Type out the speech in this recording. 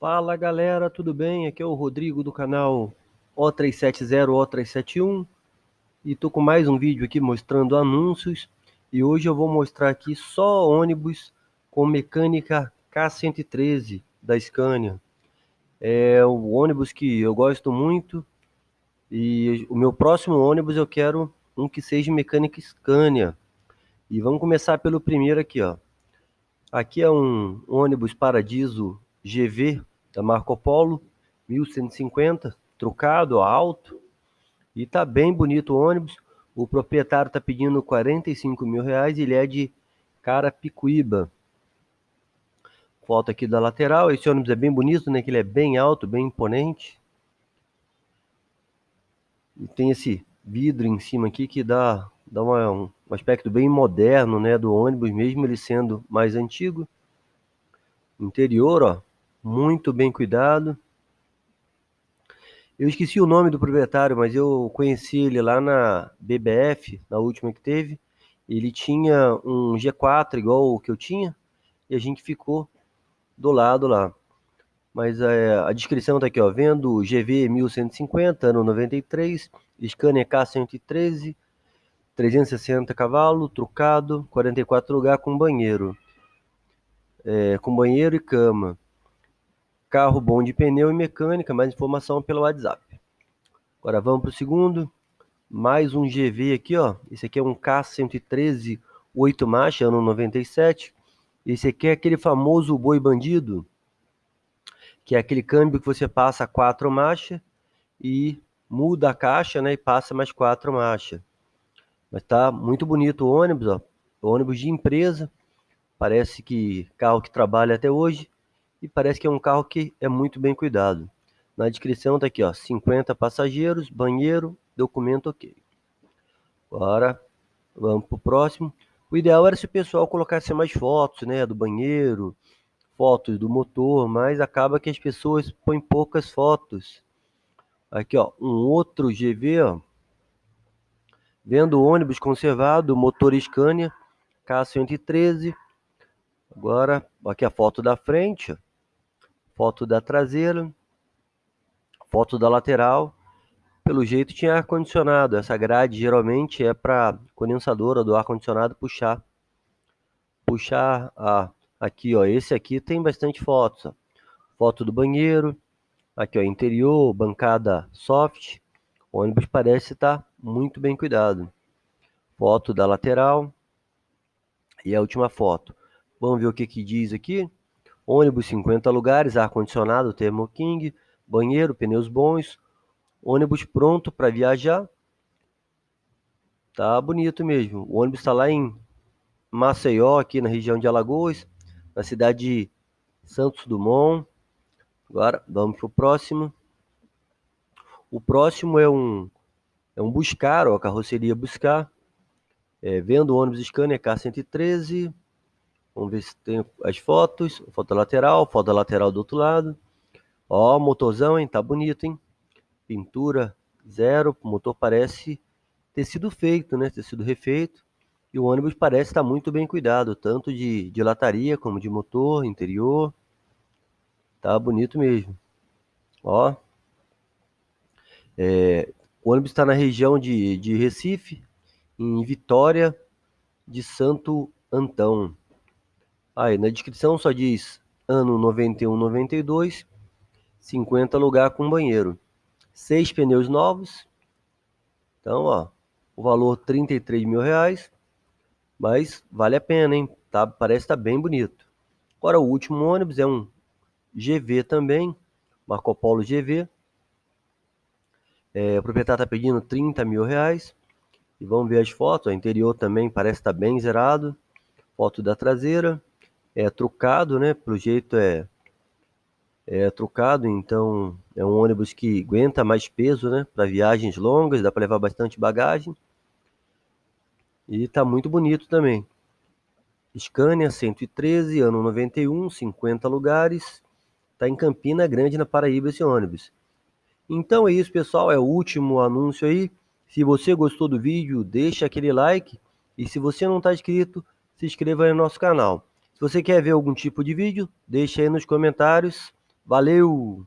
Fala galera, tudo bem? Aqui é o Rodrigo do canal O370O371 e tô com mais um vídeo aqui mostrando anúncios e hoje eu vou mostrar aqui só ônibus com mecânica K113 da Scania. É o ônibus que eu gosto muito e o meu próximo ônibus eu quero um que seja mecânica Scania. E vamos começar pelo primeiro aqui, ó. Aqui é um ônibus Paradiso GV da Marco Polo, 1150, trucado, alto, e tá bem bonito o ônibus. O proprietário tá pedindo 45 mil reais ele é de Carapicuíba. Foto aqui da lateral, esse ônibus é bem bonito, né? Que ele é bem alto, bem imponente. E tem esse vidro em cima aqui que dá, dá uma, um aspecto bem moderno, né? Do ônibus, mesmo ele sendo mais antigo. Interior, ó, muito bem cuidado. Eu esqueci o nome do proprietário, mas eu conheci ele lá na BBF, na última que teve. Ele tinha um G4 igual o que eu tinha, e a gente ficou do lado lá. Mas é, a descrição tá aqui, ó, vendo GV 1150, ano 93, Scania K113, 360 cavalos, trucado, 44 lugar com banheiro. É, com banheiro e cama. Carro bom de pneu e mecânica, mais informação pelo WhatsApp. Agora vamos para o segundo. Mais um GV aqui, ó. Esse aqui é um K113 8 marcha, ano 97. Esse aqui é aquele famoso boi bandido, que é aquele câmbio que você passa quatro marchas e muda a caixa, né, e passa mais quatro marchas. Mas tá muito bonito o ônibus, ó. Ônibus de empresa. Parece que carro que trabalha até hoje e parece que é um carro que é muito bem cuidado. Na descrição tá aqui, ó, 50 passageiros, banheiro, documento ok. Agora, vamos pro próximo. O ideal era se o pessoal colocasse mais fotos, né, do banheiro, fotos do motor, mas acaba que as pessoas põem poucas fotos. Aqui, ó, um outro GV, ó. Vendo ônibus conservado, motor Scania, K113. Agora, aqui a foto da frente, ó foto da traseira, foto da lateral. Pelo jeito tinha ar condicionado. Essa grade geralmente é para condensadora do ar condicionado puxar puxar a aqui, ó, esse aqui tem bastante fotos, ó. Foto do banheiro, aqui ó, interior, bancada soft. O ônibus parece estar muito bem cuidado. Foto da lateral. E a última foto. Vamos ver o que que diz aqui ônibus 50 lugares, ar-condicionado, Thermo King, banheiro, pneus bons, ônibus pronto para viajar. Tá bonito mesmo. O ônibus está lá em Maceió, aqui na região de Alagoas, na cidade de Santos Dumont. Agora vamos para o próximo. O próximo é um é um Buscar, ó, a carroceria Buscar. É, vendo ônibus Scania K113, Vamos ver se tem as fotos. Foto lateral, foto lateral do outro lado. Ó, motorzão, hein? Tá bonito, hein? Pintura zero. O motor parece ter sido feito, né? Ter sido refeito. E o ônibus parece estar muito bem cuidado, tanto de, de lataria como de motor, interior. Tá bonito mesmo. Ó. É, o ônibus está na região de, de Recife, em Vitória de Santo Antão. Aí na descrição só diz ano 91, 92, 50 lugar com banheiro. Seis pneus novos. Então, ó, o valor 33 mil reais. Mas vale a pena, hein? Tá, parece estar tá bem bonito. Agora o último ônibus é um GV também, Marco Polo GV. É, o proprietário está pedindo 30 mil reais. E vamos ver as fotos. O interior também parece estar tá bem zerado. Foto da traseira é trucado, né? Pelo jeito é é trucado, então é um ônibus que aguenta mais peso, né? Para viagens longas, dá para levar bastante bagagem. E tá muito bonito também. Scania 113, ano 91, 50 lugares. Tá em Campina Grande, na Paraíba, esse ônibus. Então é isso, pessoal. É o último anúncio aí. Se você gostou do vídeo, deixa aquele like. E se você não está inscrito, se inscreva no nosso canal. Se você quer ver algum tipo de vídeo, deixe aí nos comentários. Valeu!